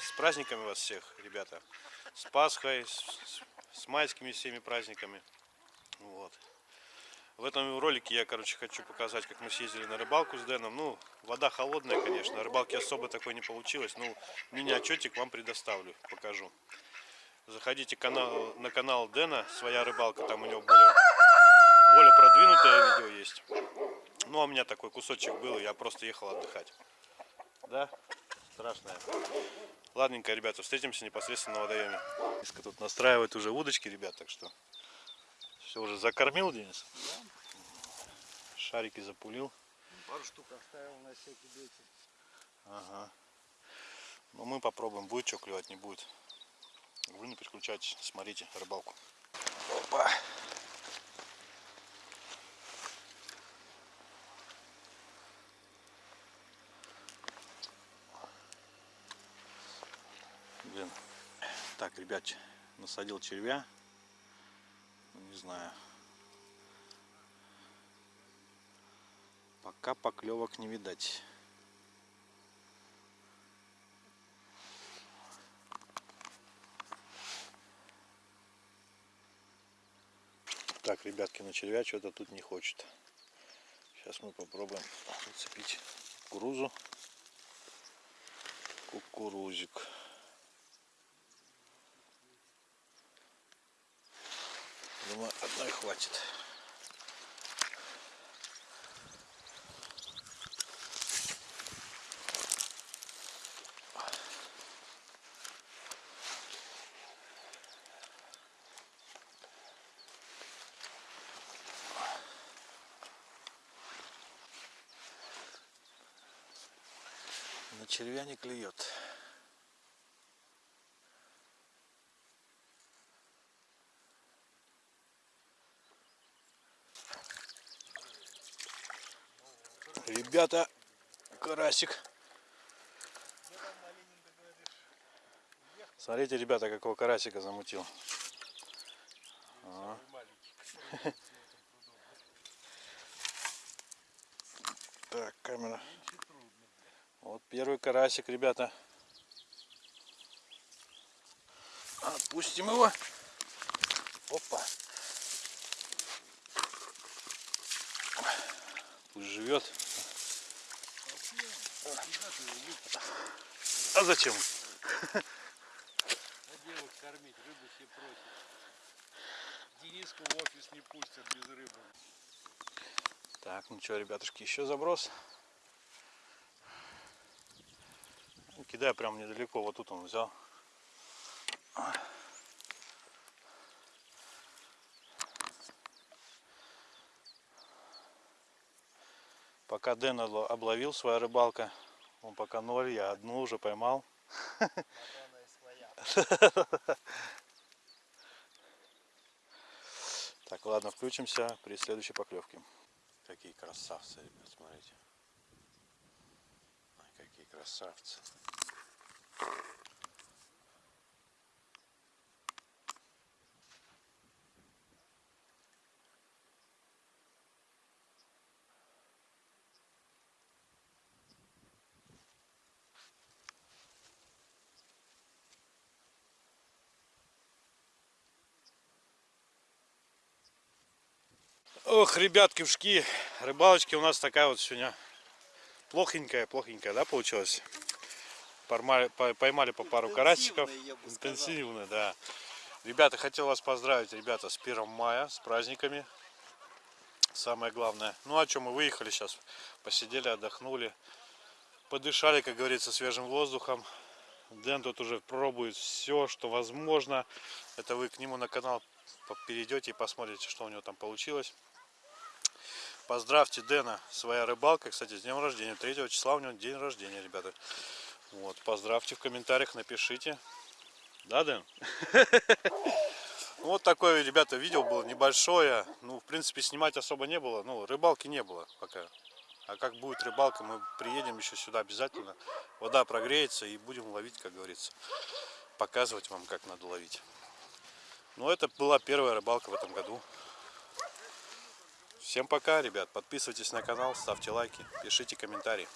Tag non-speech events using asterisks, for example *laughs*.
с праздниками вас всех, ребята. С Пасхой, с, с майскими всеми праздниками. Вот. В этом ролике я, короче, хочу показать, как мы съездили на рыбалку с Дэном. Ну, вода холодная, конечно, рыбалки особо такой не получилось. Ну, мини-отчетик вам предоставлю, покажу. Заходите канал, на канал Дэна, своя рыбалка, там у него более, более продвинутое видео есть. Ну, а у меня такой кусочек был, я просто ехал отдыхать. Да? Страшная. Ладненько, ребята, встретимся непосредственно на водоеме. Диска тут настраивает уже удочки, ребят, так что все уже закормил, Денис? Да. Шарики запулил. Пару штук оставил на всякий ветер. Ага. Ну мы попробуем, будет что клевать, не будет. Вы не переключайтесь, смотрите рыбалку. Опа. Так, ребят, насадил червя. Ну, не знаю. Пока поклевок не видать. Так, ребятки, на червя что-то тут не хочет. Сейчас мы попробуем зацепить кукурузу. Кукурузик. Думаю, одной хватит. На червя не клюет. Ребята, карасик. Смотрите, ребята, какого карасика замутил. А. Так, камера. Вот первый карасик, ребята. Отпустим его. Опа. Пусть живет. А зачем? А девок кормить, рыбу все просят. Дениску в офис не пустят без рыбы. Так, ну что, ребятушки, еще заброс. Кидаю прям недалеко, вот тут он взял. Пока Дэн обловил своя рыбалка, он пока ноль, я одну уже поймал. *laughs* Так, ладно, включимся при следующей поклевке. Какие красавцы, ребят, смотрите. Ай, какие красавцы. Ох, ребятки, вшки, рыбалочки у нас такая вот сегодня плохенькая, плохенькая, да, получилась? Поймали, по- поймали по пару карасиков. Интенсивно, да. Ребята, хотел вас поздравить, ребята, с 1 мая, с праздниками. Самое главное. Ну, о чем мы выехали сейчас, посидели, отдохнули, подышали, как говорится, свежим воздухом. Дэн тут уже пробует все, что возможно. Это вы к нему на канал перейдете и посмотрите, что у него там получилось. Поздравьте Дэна, своя рыбалка. Кстати, с днем рождения. 3 числа у него день рождения, ребята. Вот, поздравьте в комментариях, напишите. Да, Дэн? Вот такое, ребята, видео было небольшое. Ну, в принципе, снимать особо не было. Ну, рыбалки не было пока. А как будет рыбалка, мы приедем еще сюда обязательно. Вода прогреется и будем ловить, как говорится. Показывать вам, как надо ловить. Ну, это была первая рыбалка в этом году. Всем пока, ребят. Подписывайтесь на канал, ставьте лайки, пишите комментарии.